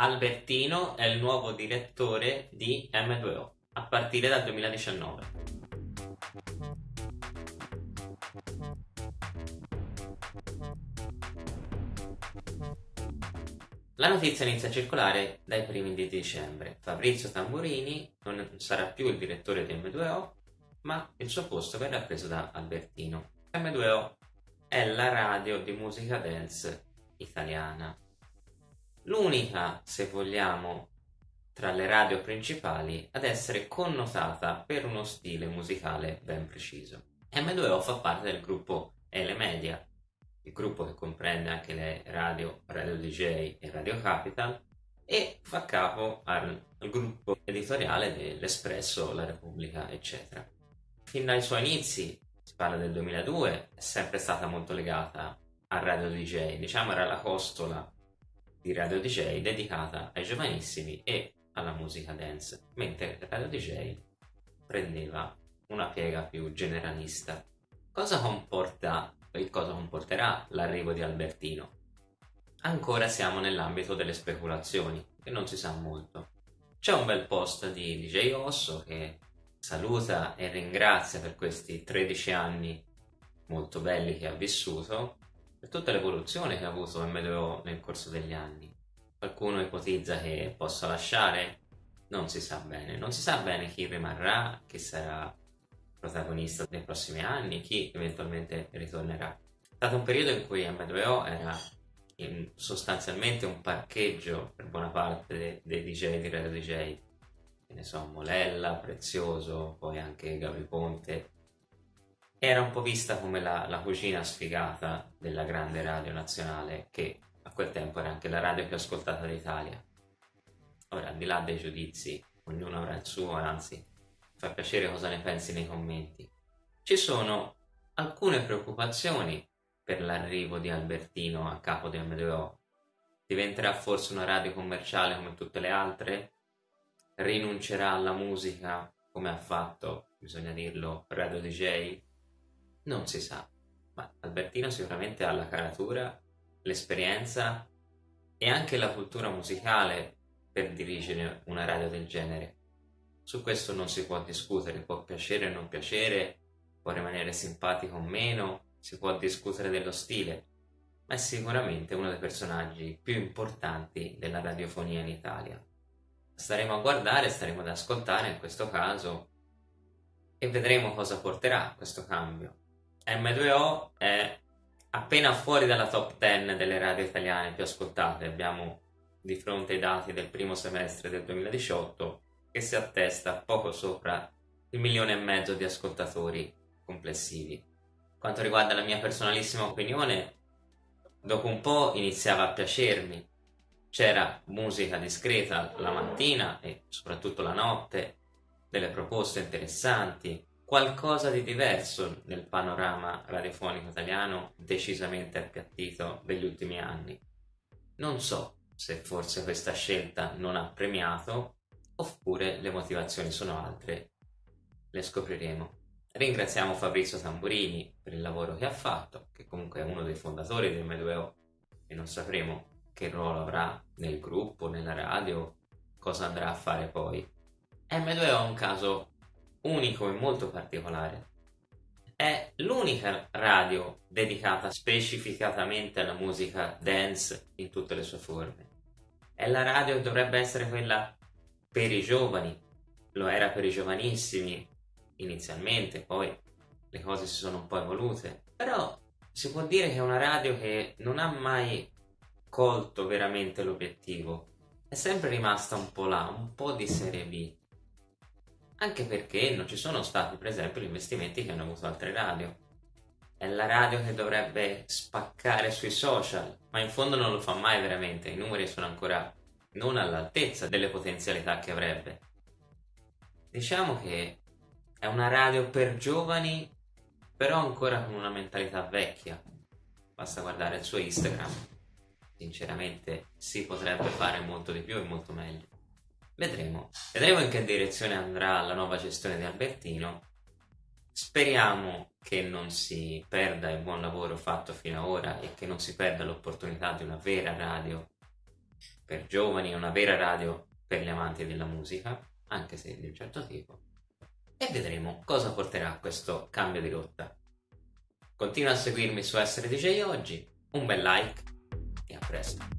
Albertino è il nuovo direttore di M2O a partire dal 2019. La notizia inizia a circolare dai primi di dicembre. Fabrizio Tamburini non sarà più il direttore di M2O, ma il suo posto verrà preso da Albertino. M2O è la radio di musica dance italiana l'unica, se vogliamo, tra le radio principali ad essere connotata per uno stile musicale ben preciso. M2O fa parte del gruppo Ele Media, il gruppo che comprende anche le radio Radio DJ e Radio Capital e fa capo al, al gruppo editoriale dell'Espresso, La Repubblica, eccetera. Fin dai suoi inizi, si parla del 2002, è sempre stata molto legata a Radio DJ, diciamo era la costola di Radio DJ dedicata ai giovanissimi e alla musica dance, mentre Radio DJ prendeva una piega più generalista. Cosa comporta e cosa comporterà l'arrivo di Albertino? Ancora siamo nell'ambito delle speculazioni, e non si sa molto. C'è un bel post di DJ Osso che saluta e ringrazia per questi 13 anni molto belli che ha vissuto per tutta l'evoluzione che ha avuto M2O nel corso degli anni. Qualcuno ipotizza che possa lasciare? Non si sa bene. Non si sa bene chi rimarrà, chi sarà protagonista nei prossimi anni, chi eventualmente ritornerà. È stato un periodo in cui M2O era sostanzialmente un parcheggio per buona parte dei, DJ di Radio DJ. Che ne so, Molella, Prezioso, poi anche Gabri Ponte, era un po' vista come la, la cucina sfigata della grande radio nazionale che a quel tempo era anche la radio più ascoltata d'Italia. Ora, al di là dei giudizi, ognuno avrà il suo, anzi, fa piacere cosa ne pensi nei commenti. Ci sono alcune preoccupazioni per l'arrivo di Albertino a capo di M2O. Diventerà forse una radio commerciale come tutte le altre? Rinuncerà alla musica come ha fatto, bisogna dirlo, Radio DJ? Non si sa, ma Albertino sicuramente ha la caratura, l'esperienza e anche la cultura musicale per dirigere una radio del genere. Su questo non si può discutere, può piacere o non piacere, può rimanere simpatico o meno, si può discutere dello stile, ma è sicuramente uno dei personaggi più importanti della radiofonia in Italia. Staremo a guardare, staremo ad ascoltare in questo caso e vedremo cosa porterà questo cambio. M2O è appena fuori dalla top 10 delle radio italiane più ascoltate, abbiamo di fronte i dati del primo semestre del 2018 che si attesta poco sopra il milione e mezzo di ascoltatori complessivi. Quanto riguarda la mia personalissima opinione, dopo un po' iniziava a piacermi. C'era musica discreta la mattina e soprattutto la notte, delle proposte interessanti, qualcosa di diverso nel panorama radiofonico italiano decisamente appiattito degli ultimi anni. Non so se forse questa scelta non ha premiato oppure le motivazioni sono altre. Le scopriremo. Ringraziamo Fabrizio Tamburini per il lavoro che ha fatto, che comunque è uno dei fondatori del M2O e non sapremo che ruolo avrà nel gruppo, nella radio, cosa andrà a fare poi. M2O è un caso unico e molto particolare. È l'unica radio dedicata specificatamente alla musica dance in tutte le sue forme. È la radio che dovrebbe essere quella per i giovani, lo era per i giovanissimi inizialmente, poi le cose si sono un po' evolute, però si può dire che è una radio che non ha mai colto veramente l'obiettivo, è sempre rimasta un po' là, un po' di serie B, anche perché non ci sono stati per esempio gli investimenti che hanno avuto altre radio. È la radio che dovrebbe spaccare sui social, ma in fondo non lo fa mai veramente, i numeri sono ancora non all'altezza delle potenzialità che avrebbe. Diciamo che è una radio per giovani, però ancora con una mentalità vecchia. Basta guardare il suo Instagram. Sinceramente si potrebbe fare molto di più e molto meglio. Vedremo. Vedremo in che direzione andrà la nuova gestione di Albertino. Speriamo che non si perda il buon lavoro fatto fino ad ora e che non si perda l'opportunità di una vera radio per giovani, una vera radio per gli amanti della musica, anche se di un certo tipo. E vedremo cosa porterà questo cambio di rotta. Continua a seguirmi su Essere DJ oggi, un bel like e a presto.